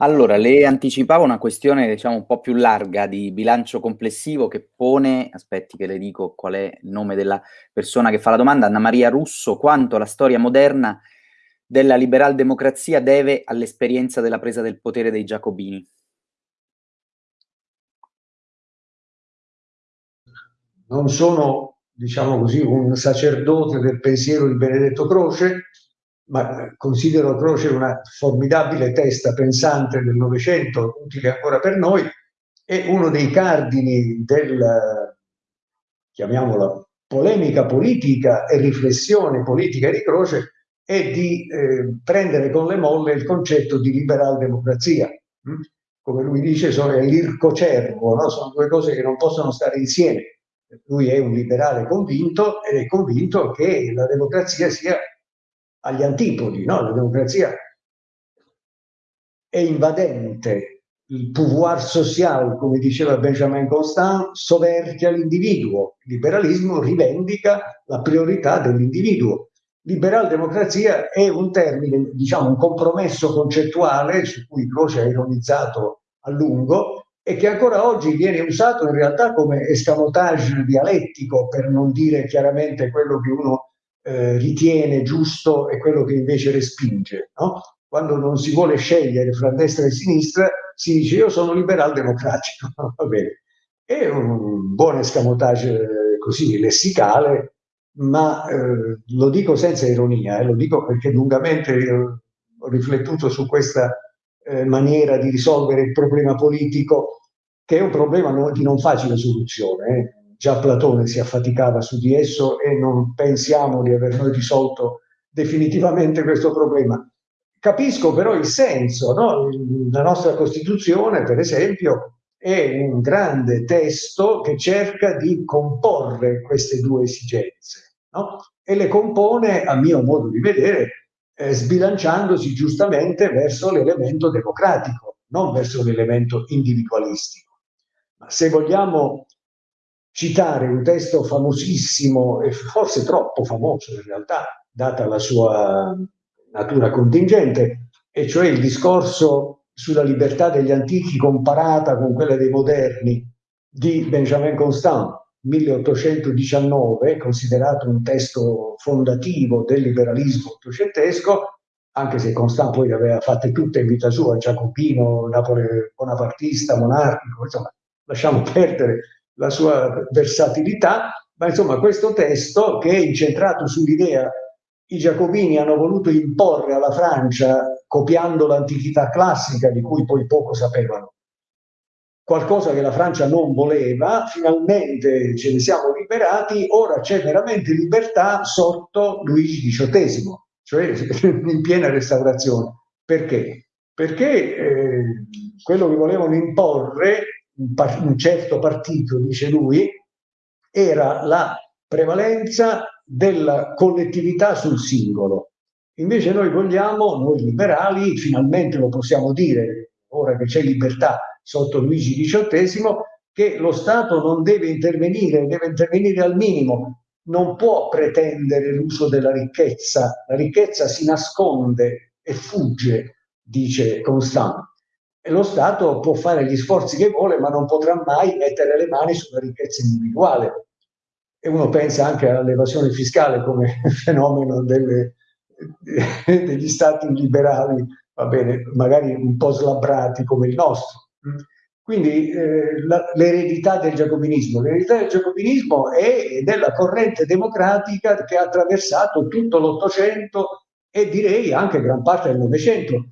Allora, le anticipavo una questione, diciamo, un po' più larga di bilancio complessivo che pone aspetti che le dico qual è il nome della persona che fa la domanda, Anna Maria Russo, quanto la storia moderna della liberal-democrazia deve all'esperienza della presa del potere dei giacobini? Non sono, diciamo così, un sacerdote del pensiero di Benedetto Croce, ma considero Croce una formidabile testa pensante del Novecento, utile ancora per noi, e uno dei cardini del, chiamiamola, polemica politica e riflessione politica di Croce è di eh, prendere con le molle il concetto di liberal democrazia. Hm? Come lui dice, sono l'ircocervo, no? sono due cose che non possono stare insieme. Lui è un liberale convinto ed è convinto che la democrazia sia agli antipodi, no? La democrazia è invadente, il pouvoir social, come diceva Benjamin Constant, soverchia l'individuo, il liberalismo rivendica la priorità dell'individuo. Liberal democrazia è un termine, diciamo un compromesso concettuale su cui Croce ha ironizzato a lungo e che ancora oggi viene usato in realtà come escamotage dialettico per non dire chiaramente quello che uno eh, ritiene giusto e quello che invece respinge. No? Quando non si vuole scegliere fra destra e sinistra, si dice io sono liberal democratico. Va bene. È un buon escamotage eh, così lessicale, ma eh, lo dico senza ironia, eh, lo dico perché lungamente ho riflettuto su questa eh, maniera di risolvere il problema politico, che è un problema no, di non facile soluzione. Già Platone si affaticava su di esso e non pensiamo di aver noi risolto definitivamente questo problema. Capisco però il senso, no? la nostra Costituzione per esempio è un grande testo che cerca di comporre queste due esigenze no? e le compone a mio modo di vedere eh, sbilanciandosi giustamente verso l'elemento democratico, non verso l'elemento individualistico. Ma se vogliamo citare un testo famosissimo e forse troppo famoso in realtà, data la sua natura contingente, e cioè il discorso sulla libertà degli antichi comparata con quella dei moderni di Benjamin Constant, 1819, considerato un testo fondativo del liberalismo ottocentesco, anche se Constant poi le aveva fatte tutte in vita sua, giacobino, bonapartista, monarchico, insomma, lasciamo perdere la sua versatilità, ma insomma questo testo che è incentrato sull'idea i giacobini hanno voluto imporre alla Francia, copiando l'antichità classica di cui poi poco sapevano, qualcosa che la Francia non voleva, finalmente ce ne siamo liberati, ora c'è veramente libertà sotto Luigi XVIII, cioè in piena restaurazione. Perché? Perché eh, quello che volevano imporre un, un certo partito, dice lui, era la prevalenza della collettività sul singolo. Invece noi vogliamo, noi liberali, finalmente lo possiamo dire, ora che c'è libertà sotto Luigi XVIII, che lo Stato non deve intervenire, deve intervenire al minimo, non può pretendere l'uso della ricchezza, la ricchezza si nasconde e fugge, dice Constant lo Stato può fare gli sforzi che vuole, ma non potrà mai mettere le mani sulla ricchezza individuale. E uno pensa anche all'evasione fiscale come fenomeno delle, degli stati liberali, va bene, magari un po' slabbrati come il nostro. Quindi eh, l'eredità del giacobinismo, l'eredità del giacobinismo è della corrente democratica che ha attraversato tutto l'Ottocento e direi anche gran parte del Novecento